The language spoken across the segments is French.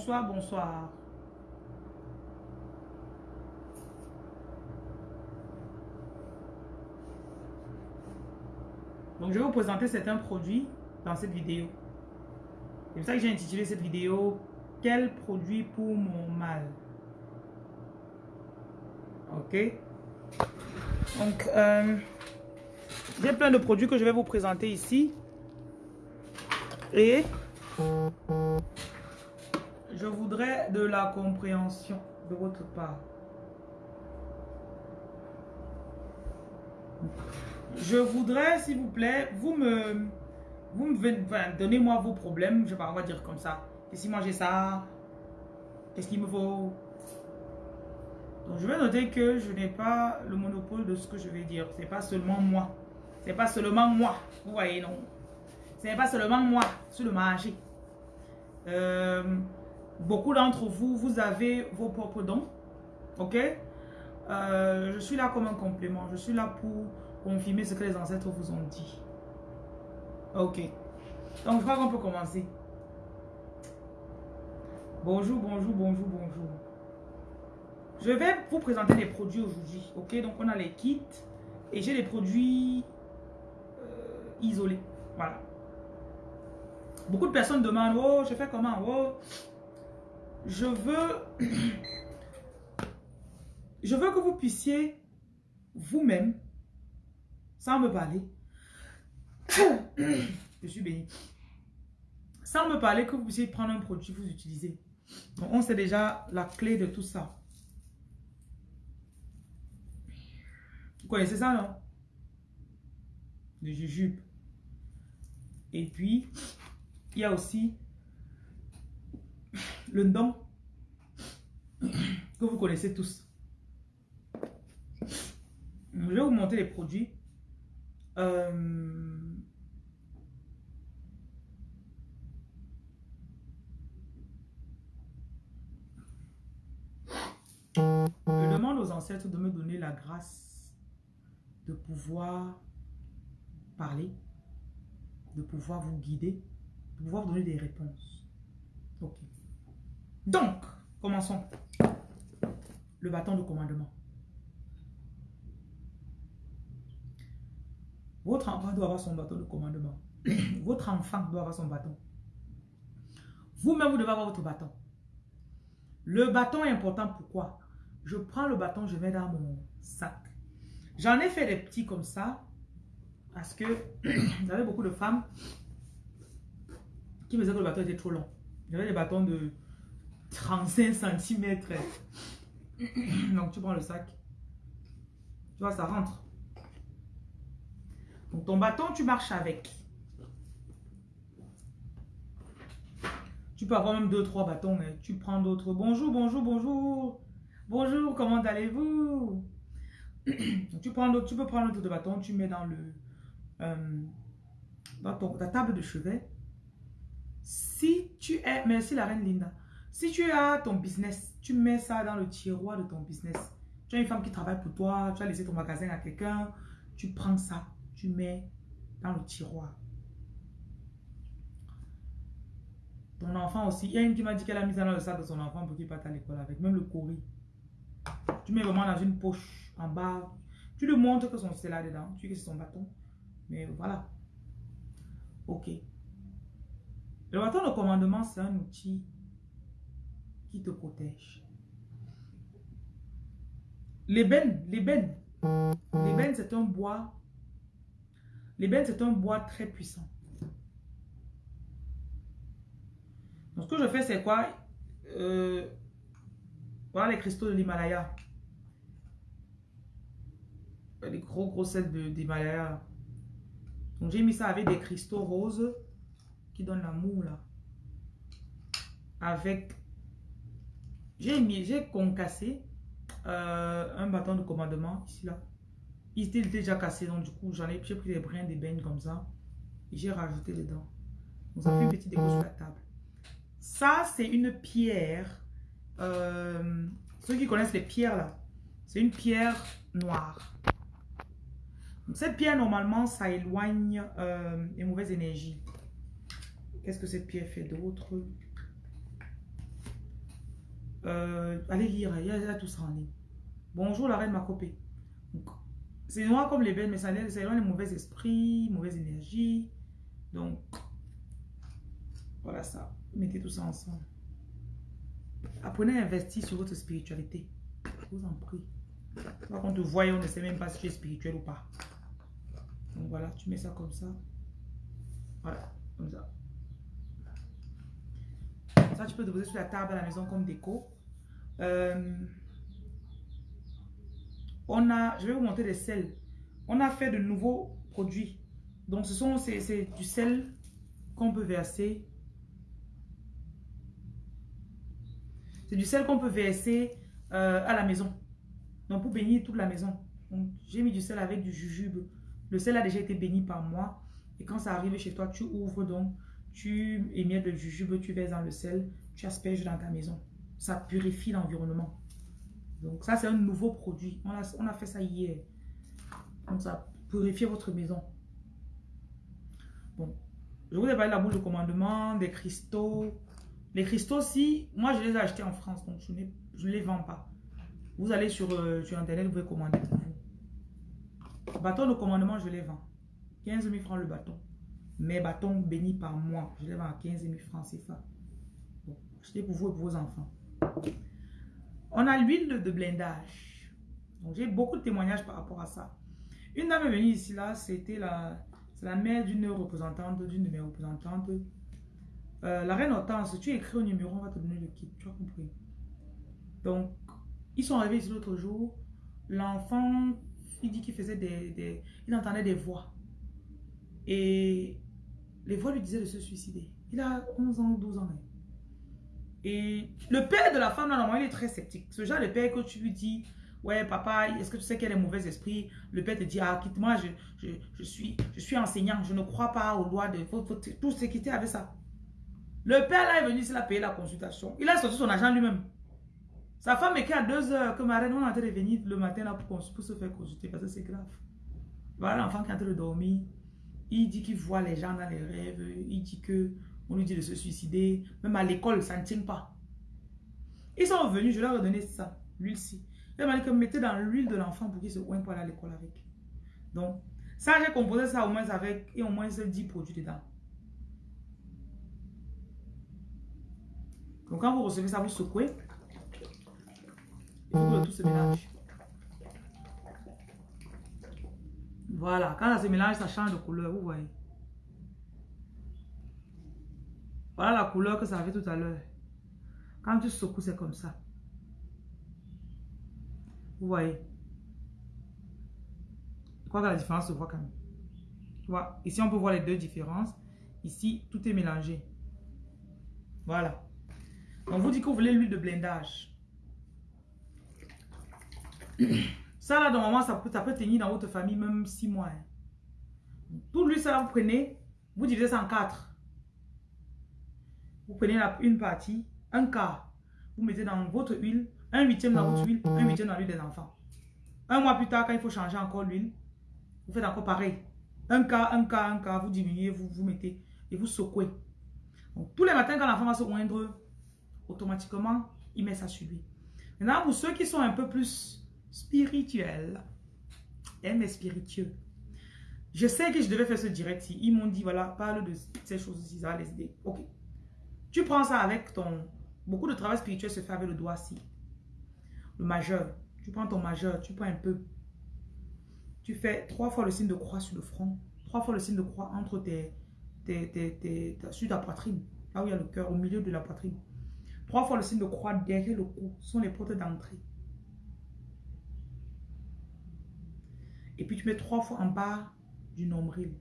Bonsoir, bonsoir. Donc, je vais vous présenter certains produits dans cette vidéo. C'est pour ça que j'ai intitulé cette vidéo « Quel produit pour mon mal ?» Ok Donc, euh, j'ai plein de produits que je vais vous présenter ici. Et je voudrais de la compréhension de votre part. Je voudrais, s'il vous plaît, vous me, vous me donnez-moi vos problèmes. Je vais pas, on dire comme ça. Et si moi j'ai ça, qu'est-ce qu'il me faut? Donc je vais noter que je n'ai pas le monopole de ce que je vais dire. C'est pas seulement moi. C'est pas seulement moi. Vous voyez, non. Ce n'est pas seulement moi sur le marché. Euh, beaucoup d'entre vous, vous avez vos propres dons. Ok? Euh, Je suis là comme un complément. Je suis là pour confirmer ce que les ancêtres vous ont dit. Ok. Donc, je crois qu'on peut commencer. Bonjour, bonjour, bonjour, bonjour. Je vais vous présenter les produits aujourd'hui. Ok, donc on a les kits et j'ai les produits euh, isolés. Voilà. Beaucoup de personnes demandent, oh, je fais comment, oh. Je veux, que vous puissiez vous-même sans me parler. Je suis béni. Sans me parler, que vous puissiez prendre un produit, vous utiliser. Donc, on sait déjà la clé de tout ça. Vous connaissez ça, non? Le jujube. Et puis, il y a aussi le don que vous connaissez tous. Je vais vous montrer les produits euh, je demande aux ancêtres de me donner la grâce de pouvoir parler, de pouvoir vous guider, de pouvoir donner des réponses. Ok. Donc, commençons. Le bâton de commandement. Votre enfant doit avoir son bâton de commandement. votre enfant doit avoir son bâton. Vous-même, vous devez avoir votre bâton. Le bâton est important, pourquoi? Je prends le bâton, je mets dans mon sac. J'en ai fait des petits comme ça, parce que j'avais beaucoup de femmes qui me disaient que le bâton était trop long. J'avais des bâtons de 35 cm. Donc tu prends le sac. Tu vois, ça rentre. Donc ton bâton, tu marches avec. Tu peux avoir même deux, trois bâtons, mais tu prends d'autres. Bonjour, bonjour, bonjour. Bonjour, comment allez-vous? tu, tu peux prendre d'autres bâtons, tu mets dans le euh, dans ton, ta table de chevet. Si tu es, merci la reine Linda. Si tu as ton business, tu mets ça dans le tiroir de ton business. Tu as une femme qui travaille pour toi, tu as laissé ton magasin à quelqu'un, tu prends ça tu mets dans le tiroir. Ton enfant aussi. Il y a une qui m'a dit qu'elle a mis ça dans le sac de son enfant pour qu'il parte à l'école avec. Même le courrier. Tu mets vraiment dans une poche en bas. Tu lui montres que son c'est là dedans. Tu sais que c'est son bâton. Mais voilà. Ok. Le bâton de commandement, c'est un outil qui te protège. L'ébène, l'ébène. L'ébène, c'est un bois L'ébène, c'est un bois très puissant. Donc, ce que je fais, c'est quoi? Euh, Voilà les cristaux de l'Himalaya. Les gros, gros d'Himalaya. Donc, j'ai mis ça avec des cristaux roses qui donnent l'amour, là. Avec... J'ai mis, j'ai concassé euh, un bâton de commandement, ici, là. Il était déjà cassé, donc du coup, j'en ai, pris des brins d'ébène comme ça. J'ai rajouté dedans. Donc ça fait une petite déco sur la table. Ça, c'est une pierre. Euh, ceux qui connaissent les pierres là, c'est une pierre noire. cette pierre, normalement, ça éloigne euh, les mauvaises énergies. Qu'est-ce que cette pierre fait d'autre? Euh, allez lire, il y, a, tout ça en ligne. Bonjour la reine Macopé. C'est noir comme les belles, mais ça c'est les mauvais esprits, mauvaise énergie. Donc, voilà ça. Mettez tout ça ensemble. Apprenez à investir sur votre spiritualité. Je vous en prie. On te voit, on ne sait même pas si tu es spirituel ou pas. Donc voilà, tu mets ça comme ça. Voilà, comme ça. Tu peux déposer sur la table à la maison comme déco. Euh, on a, je vais vous montrer des sels. On a fait de nouveaux produits. Donc, ce sont c'est du sel qu'on peut verser. C'est du sel qu'on peut verser euh, à la maison. Donc, pour bénir toute la maison. J'ai mis du sel avec du jujube. Le sel a déjà été béni par moi. Et quand ça arrive chez toi, tu ouvres donc, tu émiettes le jujube, tu verses dans le sel, tu asperges dans ta maison. Ça purifie l'environnement. Donc ça, c'est un nouveau produit. On a, on a fait ça hier. Donc ça purifie votre maison. Bon, je vous ai parlé de la boule de commandement, des cristaux. Les cristaux, si, moi je les ai achetés en France, donc je, ne les vends pas. Vous allez sur, euh, sur Internet, vous pouvez commander. Bâton de commandement, je les vends. 15 000 francs le bâton. Mes bâtons bénis par moi, je les vends à 15 000 francs, ça. Bon, achetez pour vous et pour vos enfants. On a l'huile de blindage. Donc, j'ai beaucoup de témoignages par rapport à ça. Une dame est venue ici, là, c'était la, la mère d'une représentante, d'une de mes représentantes. Euh, la reine Hortense, tu écris au numéro, on va te donner le kit, tu as compris. Donc, ils sont arrivés ici l'autre jour. L'enfant, il dit qu'il faisait des, Il entendait des voix. Et les voix lui disaient de se suicider. Il a 11 ans ou 12 ans. Hein. Et le père de la femme, normalement, il est très sceptique. Ce genre de père que tu lui dis, ouais, papa, est-ce que tu sais a des mauvais esprits Le père te dit, ah, quitte-moi, je, je, suis, je suis enseignant, je ne crois pas aux lois de... tout ce qui était avec ça. Le père, là, est venu, il a payé la consultation. Il a sorti son argent lui-même. Sa femme écrit à 2 heures que ma reine, on est en train de venir le matin là pour, pour se faire consulter parce que c'est grave. Voilà l'enfant qui est en train de dormir. Il dit qu'il voit les gens dans les rêves. Il dit que on lui dit de se suicider. Même à l'école, ça ne tient pas. Ils sont revenus, je leur ai donné ça, l'huile-ci. Il m'a dit que mettez dans l'huile de l'enfant pour qu'il se oigne pour aller à l'école avec. Donc, ça, j'ai composé ça au moins avec, et au moins 10 produits dedans. Donc, quand vous recevez ça, vous secouez. Et vous tout se. Voilà, quand ça se mélange, ça change de couleur, vous voyez. Voilà la couleur que ça avait tout à l'heure. Quand tu secoues, c'est comme ça. Vous voyez Je crois que la différence se voit quand même. Tu Ici, on peut voir les deux différences. Ici, tout est mélangé. Voilà. On vous dit que vous voulez l'huile de blindage. Ça, là, normalement, ça peut, ça peut tenir dans votre famille même six mois. Hein. Tout l'huile, ça, vous prenez, vous divisez ça en quatre. Vous prenez une partie, un quart, vous mettez dans votre huile, un huitième dans votre huile, un huitième dans l'huile des enfants. Un mois plus tard, quand il faut changer encore l'huile, vous faites encore pareil. Un quart, un quart, un quart, vous diminuez, vous, vous mettez et vous secouez. Donc, tous les matins, quand l'enfant va se moindre, automatiquement, il met ça sur lui. Maintenant, pour ceux qui sont un peu plus spirituels, et spiritueux, je sais que je devais faire ce direct. Ils m'ont dit, voilà, parle de ces choses-ci, ça les idées. Ok. Tu prends ça avec ton... Beaucoup de travail spirituel se fait avec le doigt-ci. Le majeur. Tu prends ton majeur, tu prends un peu. Tu fais trois fois le signe de croix sur le front. Trois fois le signe de croix entre tes... tes, tes, tes sur ta poitrine. Là où il y a le cœur, au milieu de la poitrine. Trois fois le signe de croix derrière le cou. Sont les portes d'entrée. Et puis tu mets trois fois en bas du nombril.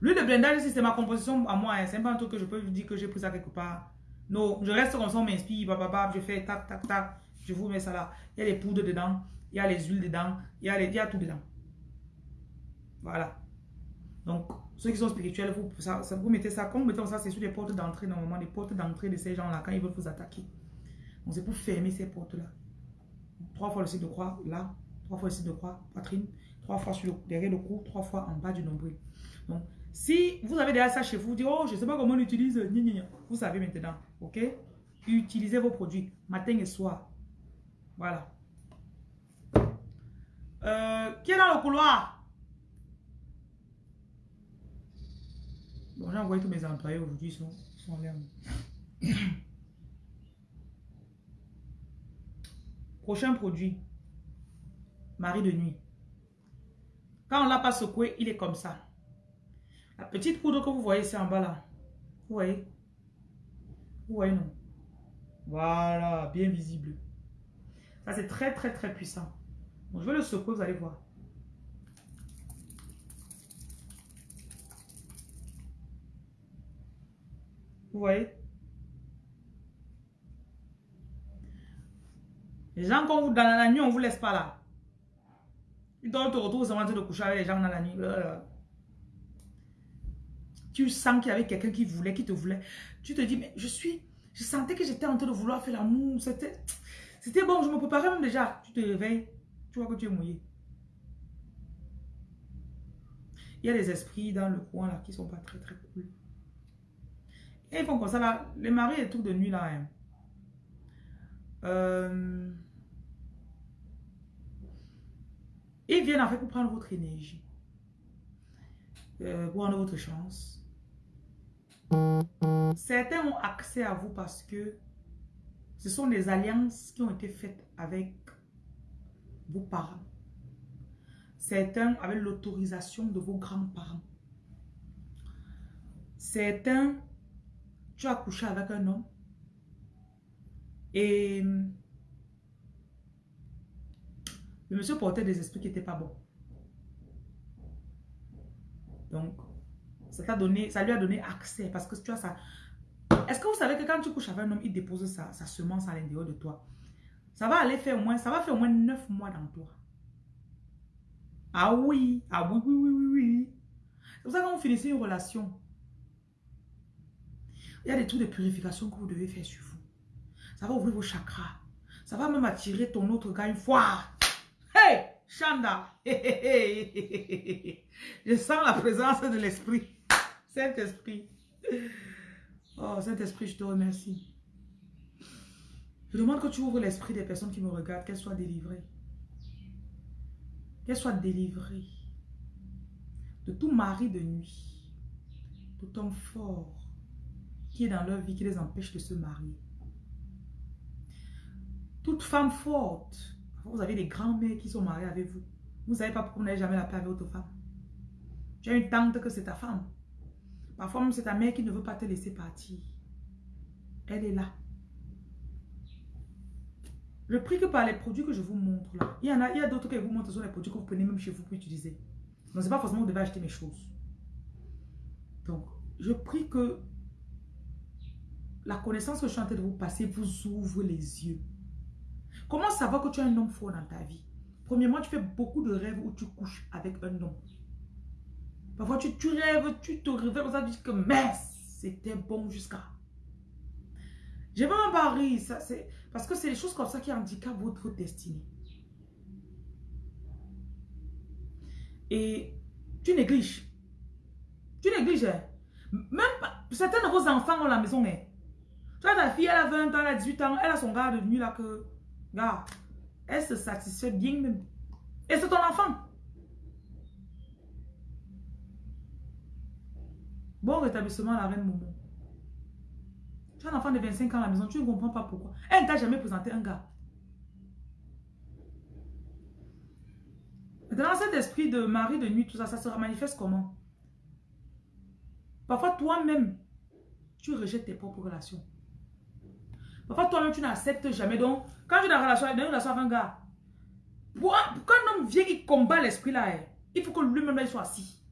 L'huile de blindage, c'est ma composition à moi. Hein. C'est pas un truc que je peux vous dire que j'ai pris ça quelque part. Non, je reste comme ça, on m'inspire, je fais tac, tac, tac. Je vous mets ça là. Il y a les poudres dedans, il y a les huiles dedans, il y a, les, il y a tout dedans. Voilà. Donc, ceux qui sont spirituels, vous, ça, vous mettez ça, comme vous mettez ça, c'est sur les portes d'entrée, normalement, les portes d'entrée de ces gens-là, quand ils veulent vous attaquer. Donc, c'est pour fermer ces portes-là. Trois fois le site de croix, là. Trois fois site de croix, poitrine. Trois fois sur derrière le cou, trois fois en bas du nombril. Donc, si vous avez déjà ça chez vous, vous dites, oh, je ne sais pas comment on utilise, vous savez maintenant, ok? Utilisez vos produits matin et soir. Voilà. Euh, qui est dans le couloir? Bon, j'ai envoyé tous mes employés aujourd'hui, sont là. Prochain produit. Marie de nuit. Quand on ne l'a pas secoué, il est comme ça. La petite poudre que vous voyez ici en bas là. Vous voyez? Vous voyez non? Voilà, bien visible. Ça c'est très très très puissant. je vais le secouer, vous allez voir. Vous voyez? Les gens, quand vous dans la nuit, on ne vous laisse pas là. Ils doivent te retrouver en train de coucher avec les gens dans la nuit. Tu sens qu'il y avait quelqu'un qui voulait, qui te voulait. Tu te dis, mais je suis... Je sentais que j'étais en train de vouloir faire l'amour. C'était... C'était bon, je me préparais même déjà. Tu te réveilles, tu vois que tu es mouillé. Il y a des esprits dans le coin là qui sont pas très très cool. Et ils font comme ça là. Les maris et tout de nuit là. Hein. Euh... Ils viennent en fait pour prendre votre énergie. Euh, pour prendre votre chance. Certains ont accès à vous parce que ce sont des alliances qui ont été faites avec vos parents. Certains avec l'autorisation de vos grands-parents. Certains, tu as couché avec un homme et le monsieur portait des esprits qui n'étaient pas bons. Donc, ça, donné, ça lui a donné accès parce que tu vois ça. Est-ce que vous savez que quand tu couches avec un homme, il dépose sa, semence à l'intérieur de toi? Ça va aller faire au moins, ça va faire au moins 9 mois dans toi. Ah oui, ah oui, oui, oui, oui, oui. C'est pour ça que quand vous finissez une relation, il y a des trucs de purification que vous devez faire sur vous. Ça va ouvrir vos chakras. Ça va même attirer ton autre gars une fois. Hey, Chanda. Je sens la présence de l'esprit. Saint-Esprit. Oh, Saint-Esprit, je te remercie. Je demande que tu ouvres l'esprit des personnes qui me regardent, qu'elles soient délivrées. Qu'elles soient délivrées de tout mari de nuit, tout homme fort qui est dans leur vie, qui les empêche de se marier. Toute femme forte vous avez des grands-mères qui sont mariées avec vous. Vous ne savez pas pourquoi vous n'avez jamais la paix avec votre femme. Tu as une tante que c'est ta femme. Parfois même c'est ta mère qui ne veut pas te laisser partir. Elle est là. Je prie que par les produits que je vous montre là, il y en a, a d'autres que vous montre, sont les produits que vous prenez même chez vous pour utiliser. Donc c'est pas forcément que vous devez acheter mes choses. Donc, je prie que la connaissance que je suis en train de vous passer vous ouvre les yeux. Comment savoir que tu es un homme fort dans ta vie? Premièrement, tu fais beaucoup de rêves où tu couches avec un homme. Parfois, tu, rêves, tu te réveilles ça, tu dis que mais c'était bon jusqu'à. J'ai vraiment pas ri, ça, parce que c'est les choses comme ça qui handicapent votre destinée. Et tu négliges. Tu négliges. Hein. Même certains de vos enfants ont la maison. Hein. Tu vois, ta fille, elle a 20 ans, elle a 18 ans, elle a son gars de nuit là que Gars, elle se satisfait bien même. Et c'est ton enfant. Bon rétablissement la reine Momo. Tu as un enfant de 25 ans à la maison, tu ne comprends pas pourquoi. Elle ne t'a jamais présenté un gars. Maintenant, cet esprit de mari de nuit, tout ça, ça se manifeste comment? Parfois, toi-même, tu rejettes tes propres relations. Parfois, toi-même, tu n'acceptes jamais. Donc, quand tu es dans une relation, dans une relation avec un gars, pour un homme vient, il combat l'esprit là, hein, il faut que lui-même soit assis.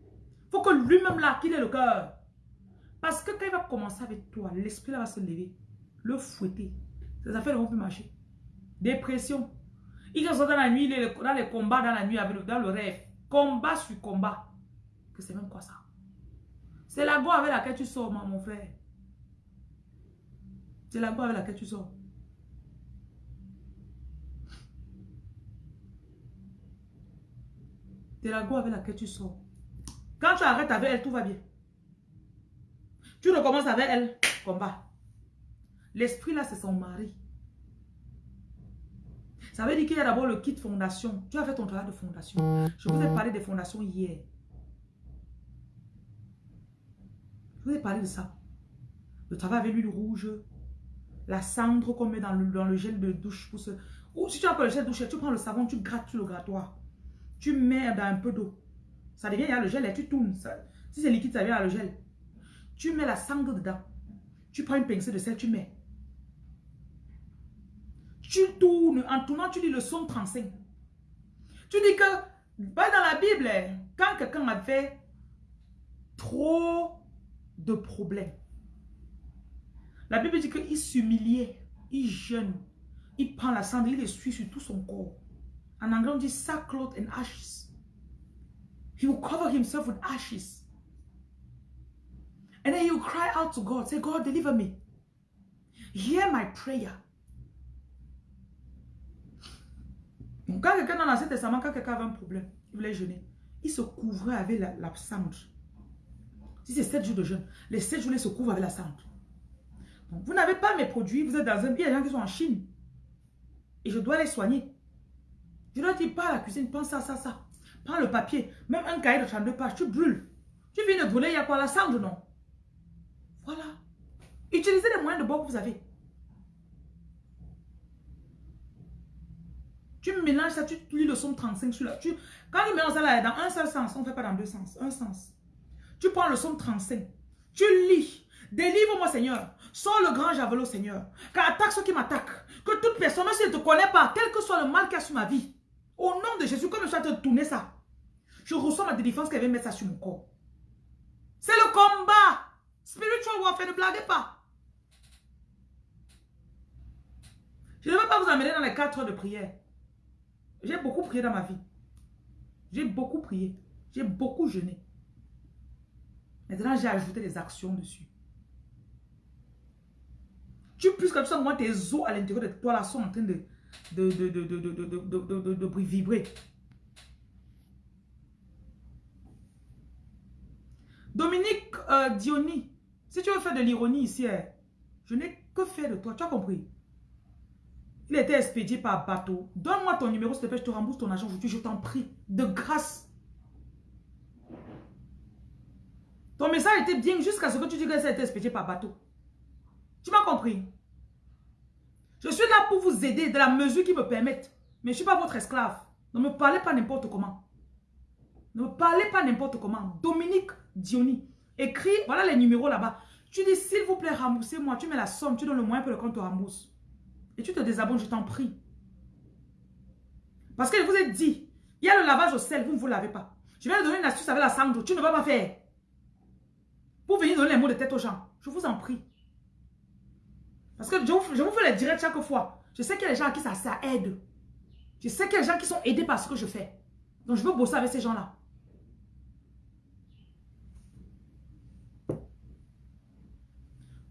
Il faut que lui-même là, qu'il ait le cœur. Parce que quand il va commencer avec toi, l'esprit là va se lever, le fouetter. Ses affaires ne vont plus marcher. Dépression. Il est dans la nuit, il dans les combats dans la nuit, dans le rêve. Combat sur combat. Que c'est même quoi ça? C'est la voix avec laquelle tu sors, mon frère. C'est la avec laquelle tu sors. C'est la go avec laquelle tu sors. Quand tu arrêtes avec elle, tout va bien. Tu recommences avec elle, combat. L'esprit là, c'est son mari. Ça veut dire qu'il y a d'abord le kit fondation. Tu as fait ton travail de fondation. Je vous ai parlé des fondations hier. Je vous ai parlé de ça. Le travail avec l'huile rouge, la cendre qu'on met dans le, dans le gel de douche. Pour Ou si tu as pas le gel de douche, tu prends le savon, tu grattes sur le grattoir. Tu mets dans un peu d'eau. Ça devient, il y a le gel et tu tournes. si c'est liquide, ça vient à le gel. Tu mets la cendre dedans. Tu prends une pincée de sel, tu mets. Tu tournes. En tournant, tu lis le son 35. Tu dis que, bah dans la Bible, quand quelqu'un avait trop de problèmes, la Bible dit qu'il s'humiliait, il jeûne, il prend la cendre, il essuie sur tout son corps. En anglais, on dit sackcloth and ashes. He will cover himself with ashes. And then he will cry out to God, say, God, deliver me. Hear my prayer. Quand quelqu'un dans l'Ancien Testament, quand quelqu'un avait un problème, il voulait jeûner, il se couvrait avec la, cendre. Si c'est 7 jours de jeûne, les 7 jours, il se couvre avec la cendre. Vous n'avez pas mes produits, vous êtes dans un... Il y a des gens qui sont en Chine. Et je dois les soigner. Je dois dire, pas à la cuisine, pense à ça, ça. Prends le papier, même un cahier de 32 pages, tu brûles. Tu viens de brûler, il y a quoi La cendre, non? Voilà. Utilisez les moyens de bord que vous avez. Tu mélanges ça, tu lis le son 35 sur là. Tu, quand tu mélanges ça là, dans un seul sens, on ne fait pas dans deux sens, un sens. Tu prends le son 35, tu lis. Délivre-moi, Seigneur. Sors le grand javelot, Seigneur. Qu'attaque ceux qui m'attaquent. Que toute personne, même si elle ne te connaît pas, quel que soit le mal qu'il y a sur ma vie, au nom de Jésus, comme je suis de tourner ça, je reçois ma délivrance qu'elle vient mettre ça sur mon corps. C'est le combat. Spiritual warfare, ne blaguez pas. Je ne vais pas vous amener dans les quatre heures de prière. J'ai beaucoup prié dans ma vie. J'ai beaucoup prié. J'ai beaucoup jeûné. Maintenant, j'ai ajouté des actions dessus. Tu que tu sens moi tes os à l'intérieur de toi là sont en train de, de, de, vibrer. Dominique euh, Diony, si tu veux faire de l'ironie ici, hein, je n'ai que faire de toi. Tu as compris? Il était expédié par bateau. Donne-moi ton numéro, s'il te plaît, je te rembourse ton argent aujourd'hui, je t'en prie. De grâce. Ton message était bien jusqu'à ce que tu dises que ça a été expédié par bateau. Tu m'as compris? Je suis là pour vous aider de la mesure qui me permettent. Mais je ne suis pas votre esclave. Ne me parlez pas n'importe comment. Ne me parlez pas n'importe comment. Dominique Diony. Écris, voilà les numéros là-bas. Tu dis, s'il vous plaît, remboursez-moi. Tu mets la somme, tu donnes le moyen pour le compte te rembourse. Et tu te désabonnes, je t'en prie. Parce que vous ai dit, il y a le lavage au sel, vous ne vous lavez pas. Je vais te donner une astuce avec la cendre, tu ne vas pas faire. Pour venir donner les mots de tête aux gens. Je vous en prie. Parce que je vous, fais les directs chaque fois. Je sais qu'il y a des gens à qui ça, ça aide. Je sais qu'il y a des gens qui sont aidés par ce que je fais. Donc je veux bosser avec ces gens-là.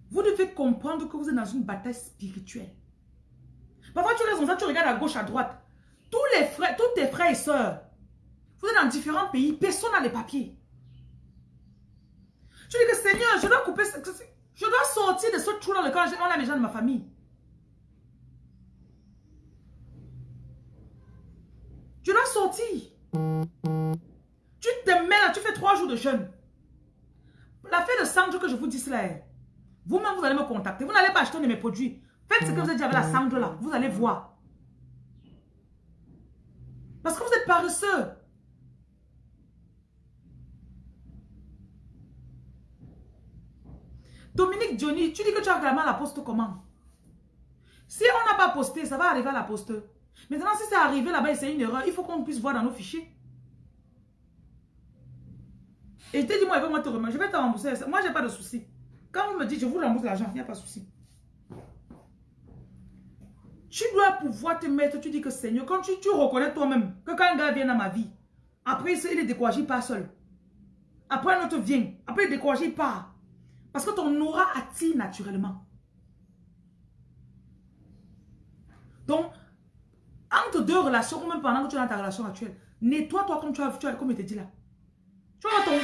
Vous devez comprendre que vous êtes dans une bataille spirituelle. Parfois, tu restes ça, tu regardes à gauche, à droite. Tous les frères, tes frères et sœurs, vous êtes dans différents pays, personne n'a les papiers. Tu dis que Seigneur, je dois couper, je dois sortir de ce trou dans lequel on a les gens de ma famille. Je dois sortir. Tu te mets là, tu fais trois jours de jeûne. La fête de cendre que je vous dis cela, vous-même vous allez me contacter. Vous n'allez pas acheter de mes produits. Faites ce que vous avez dit avec la cendre là. Vous allez voir. Parce que vous êtes paresseux. Dominique Johnny, tu dis que tu as à la poste comment? Si on n'a pas posté, ça va arriver à la poste. Maintenant, si c'est arrivé là-bas et c'est une erreur, il faut qu'on puisse voir dans nos fichiers. Et je t'ai dit, moi, je vais te. Je vais te rembourser. Moi, je n'ai pas de souci. Quand vous me dites, je vous rembourse l'argent, il n'y a pas de souci. Tu dois pouvoir te mettre, tu dis que Seigneur, quand tu, reconnais toi-même que quand un gars vient dans ma vie, après il est découragé, il seul. Après un autre vient, après il est découragé, il. Parce que ton aura attire naturellement. Donc, entre deux relations, ou même pendant que tu es dans ta relation actuelle, nettoie-toi comme tu as, tu as comme je te dit là. Tu vois ton...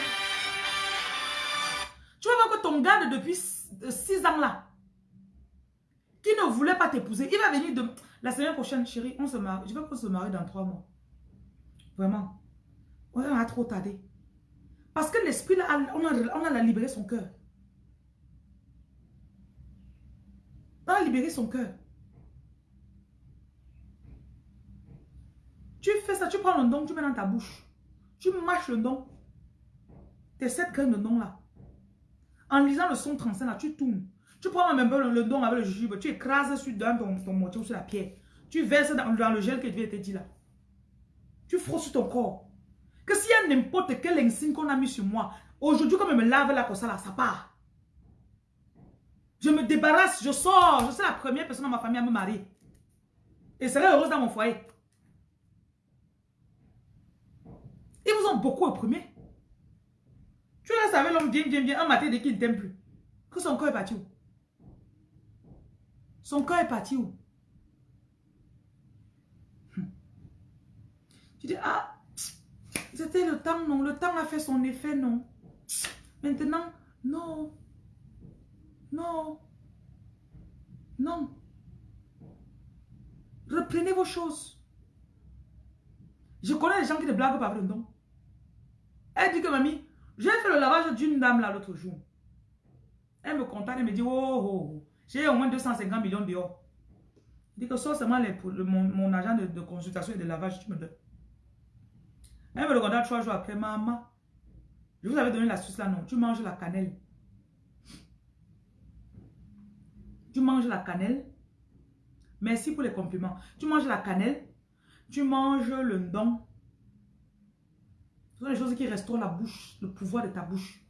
Tu vas voir que ton gars depuis 6 ans là, qui ne voulait pas t'épouser, il va venir de... La semaine prochaine, chérie, on se marie. Je veux qu'on se marie dans trois mois. Vraiment. On a trop tardé. Parce que l'esprit, on a, on a libéré son cœur. Libéré son cœur. Tu fais ça, tu prends le don, tu mets dans ta bouche. Tu mâches le don. Tes sept graines de don là. En lisant le son 35 là, tu tournes. Tu prends même le, le don avec le jujube, tu écrases sur ton, ton ou sur la pierre. Tu verses dans, le gel que Dieu te dit là. Tu frosses sur ton corps. Que s'il y n'importe quel insigne qu'on a mis sur moi, aujourd'hui, comme je me lave là comme ça, là, ça part. Je me débarrasse, je sors. Je suis la première personne dans ma famille à me marier. Et serai heureuse dans mon foyer. Ils vous ont beaucoup opprimé. Tu restes avec l'homme bien, bien, bien, un matin dès qu'il ne t'aime plus. Que son corps est parti où? Son corps est parti où? Hum. Tu dis, ah, c'était le temps, non. Le temps a fait son effet, non. Maintenant, non. Non. Non. Reprenez vos choses. Je connais les gens qui ne blaguent pas don. Elle dit que mamie, j'ai fait le lavage d'une dame là l'autre jour. Elle me contacte, elle me dit, oh, oh, oh. j'ai au moins 250 millions dehors. Elle dit que soit seulement mon, agent de, consultation et de lavage, tu me donnes. Elle me regarde trois jours après, maman, je vous avais donné la suce là, non, tu manges la cannelle. Tu manges la cannelle. Merci pour les compliments. Tu manges la cannelle. Tu manges le don. Ce sont les choses qui restaurent la bouche, le pouvoir de ta bouche.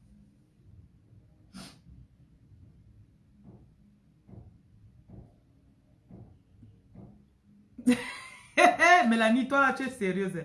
Mélanie, toi tu es sérieuse.